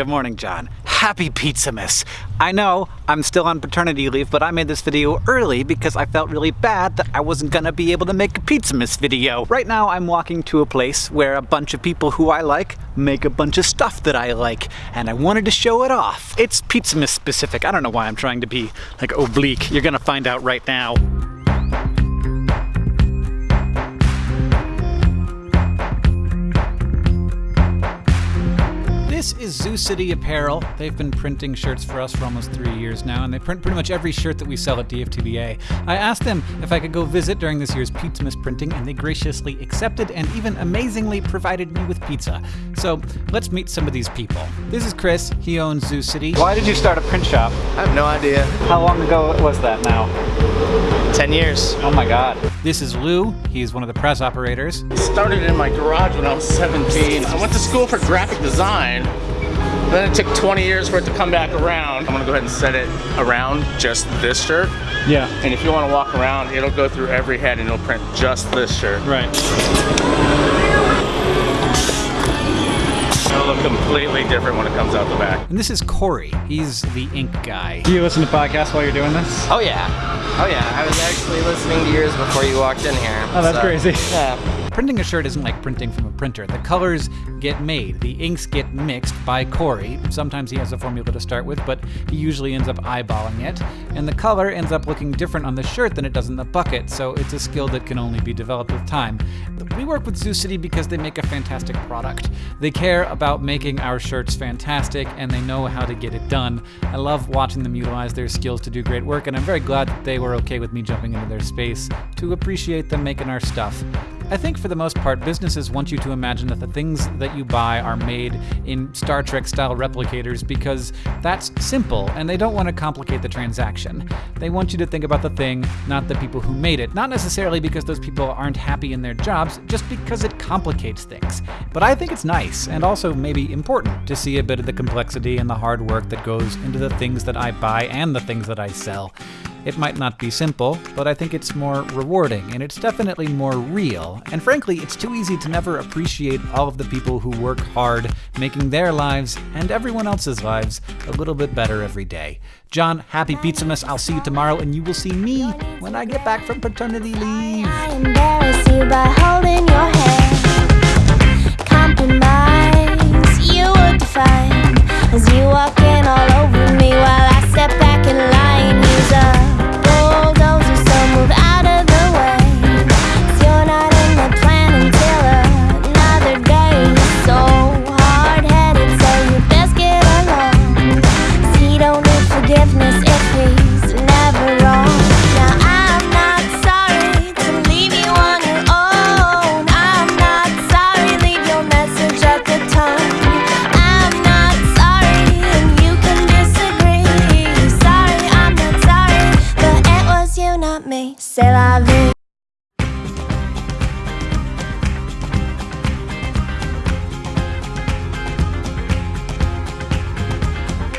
Good morning, John. Happy Pizzamas! I know I'm still on paternity leave, but I made this video early because I felt really bad that I wasn't gonna be able to make a Pizzamas video. Right now I'm walking to a place where a bunch of people who I like make a bunch of stuff that I like, and I wanted to show it off. It's Pizzamas specific. I don't know why I'm trying to be like oblique. You're gonna find out right now. This is Zoo City Apparel. They've been printing shirts for us for almost three years now, and they print pretty much every shirt that we sell at DFTBA. I asked them if I could go visit during this year's Pizzamas printing, and they graciously accepted and even amazingly provided me with pizza. So let's meet some of these people. This is Chris. He owns Zoo City. Why did you start a print shop? I have no idea. How long ago was that now? 10 years. Oh my god. This is Lou. He's one of the press operators. Started in my garage when I was 17. I went to school for graphic design. Then it took 20 years for it to come back around. I'm gonna go ahead and set it around just this shirt. Yeah. And if you wanna walk around, it'll go through every head and it'll print just this shirt. Right. It'll look completely different when it comes out the back. And this is Corey. He's the ink guy. Do you listen to podcasts while you're doing this? Oh yeah. Oh yeah. I was actually listening to yours before you walked in here. Oh, that's so, crazy. Yeah. Printing a shirt isn't like printing from a printer. The colors get made, the inks get mixed by Corey. Sometimes he has a formula to start with, but he usually ends up eyeballing it. And the color ends up looking different on the shirt than it does in the bucket, so it's a skill that can only be developed with time. We work with Zoo City because they make a fantastic product. They care about making our shirts fantastic, and they know how to get it done. I love watching them utilize their skills to do great work, and I'm very glad that they were okay with me jumping into their space to appreciate them making our stuff. I think for the most part, businesses want you to imagine that the things that you buy are made in Star Trek style replicators because that's simple and they don't want to complicate the transaction. They want you to think about the thing, not the people who made it. Not necessarily because those people aren't happy in their jobs, just because it complicates things. But I think it's nice and also maybe important to see a bit of the complexity and the hard work that goes into the things that I buy and the things that I sell. It might not be simple, but I think it's more rewarding, and it's definitely more real. And frankly, it's too easy to never appreciate all of the people who work hard, making their lives and everyone else's lives a little bit better every day. John, happy Pizzamas. I'll see you tomorrow, and you will see me when I get back from paternity leave. I embarrass you by holding your hand. Compromise, you would defy. se va.